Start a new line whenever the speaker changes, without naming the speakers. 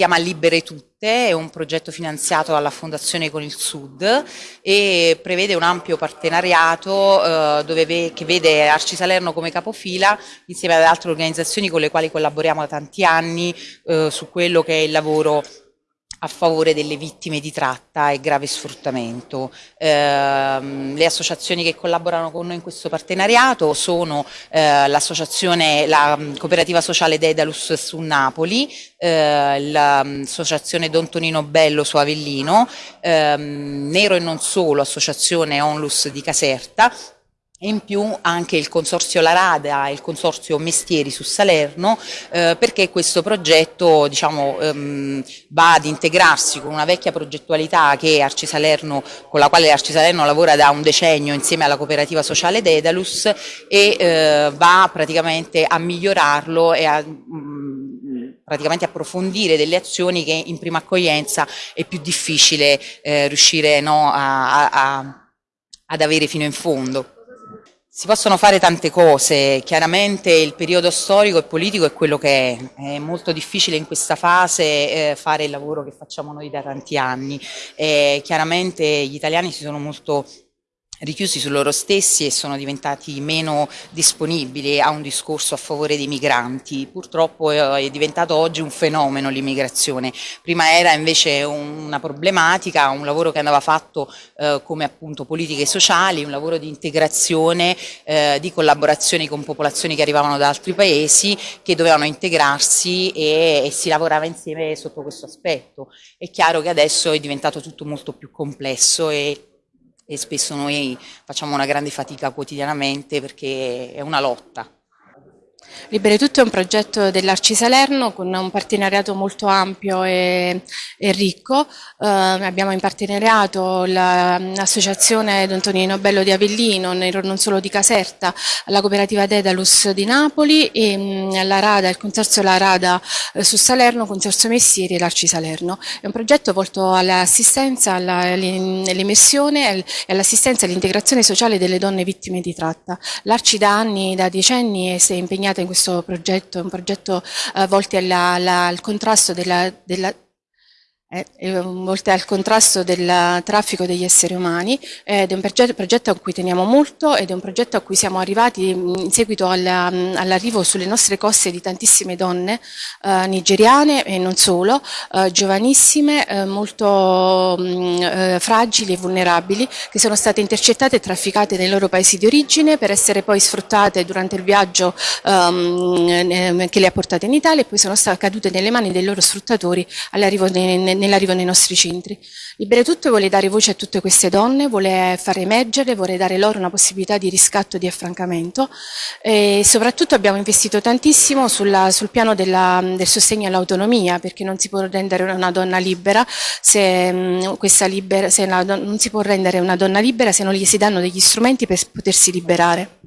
chiama Libere Tutte, è un progetto finanziato dalla Fondazione con il Sud e prevede un ampio partenariato eh, dove, che vede Arci Salerno come capofila insieme ad altre organizzazioni con le quali collaboriamo da tanti anni eh, su quello che è il lavoro a favore delle vittime di tratta e grave sfruttamento. Eh, le associazioni che collaborano con noi in questo partenariato sono eh, l'associazione, la cooperativa sociale Dedalus su Napoli, eh, l'associazione Don Tonino Bello su Avellino, ehm, Nero e non solo, associazione Onlus di Caserta, e in più anche il Consorzio Larada e il Consorzio Mestieri su Salerno eh, perché questo progetto diciamo, ehm, va ad integrarsi con una vecchia progettualità Salerno, con la quale Arci Salerno lavora da un decennio insieme alla cooperativa sociale Dedalus e eh, va praticamente a migliorarlo e a mh, mm, praticamente approfondire delle azioni che in prima accoglienza è più difficile eh, riuscire no, a, a, ad avere fino in fondo. Si possono fare tante cose, chiaramente il periodo storico e politico è quello che è, è molto difficile in questa fase eh, fare il lavoro che facciamo noi da tanti anni, eh, chiaramente gli italiani si sono molto richiusi su loro stessi e sono diventati meno disponibili a un discorso a favore dei migranti. Purtroppo eh, è diventato oggi un fenomeno l'immigrazione, prima era invece una problematica, un lavoro che andava fatto eh, come appunto politiche sociali, un lavoro di integrazione, eh, di collaborazione con popolazioni che arrivavano da altri paesi, che dovevano integrarsi e, e si lavorava insieme sotto questo aspetto. È chiaro che adesso è diventato tutto molto più complesso e e spesso noi facciamo una grande fatica quotidianamente perché è una lotta.
Libere Tutto è un progetto dell'Arci Salerno con un partenariato molto ampio e, e ricco. Eh, abbiamo in partenariato l'associazione Don Tonino Bello di Avellino, non solo di Caserta, la cooperativa Dedalus di Napoli e mm, la Rada, il consorzio La Rada eh, su Salerno, consorzio Messieri e l'Arci Salerno. È un progetto volto all'assistenza, all'immersione e all'assistenza all'integrazione sociale delle donne vittime di tratta. L'Arci da anni, da decenni si è impegnata in questo progetto, un progetto eh, volto al contrasto della, della eh, oltre al contrasto del traffico degli esseri umani ed è un progetto, progetto, a cui teniamo molto ed è un progetto a cui siamo arrivati mm, in seguito all'arrivo all sulle nostre coste di tantissime donne eh, nigeriane e non solo, eh, giovanissime, eh, molto mh, mm, eh, fragili e vulnerabili che sono state intercettate e trafficate nei loro paesi di origine per essere poi sfruttate durante il viaggio ehm, che le ha portate in Italia e poi sono cadute nelle mani dei loro sfruttatori all'arrivo nell'arrivo nei nostri centri. Libere Tutto vuole dare voce a tutte queste donne, vuole far emergere, vuole dare loro una possibilità di riscatto e di affrancamento e soprattutto abbiamo investito tantissimo sulla, sul piano della, del sostegno all'autonomia perché non si può rendere una donna libera se, mm, libera, se la, non si può rendere una donna libera se non gli si danno degli strumenti per potersi liberare.